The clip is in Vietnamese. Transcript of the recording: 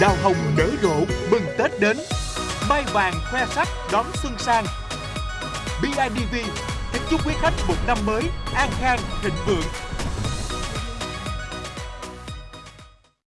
Đào hồng nở rộ, mừng Tết đến. Mai vàng khoe sắc, đón xuân sang. BIDV kính chúc quý khách một năm mới an khang, thịnh vượng.